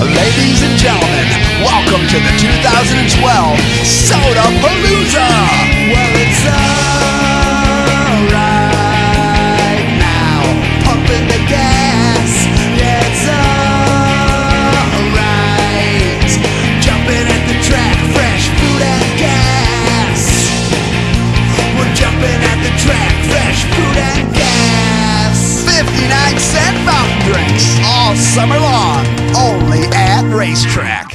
Ladies and gentlemen, welcome to the 2012 Soda Palooza! Well, it's alright now, pumping the gas. Yeah, it's alright, jumping at the track, fresh food and gas. We're jumping at the track, fresh food and gas. 59 cent fountain drinks all summer long, at RaceTrac.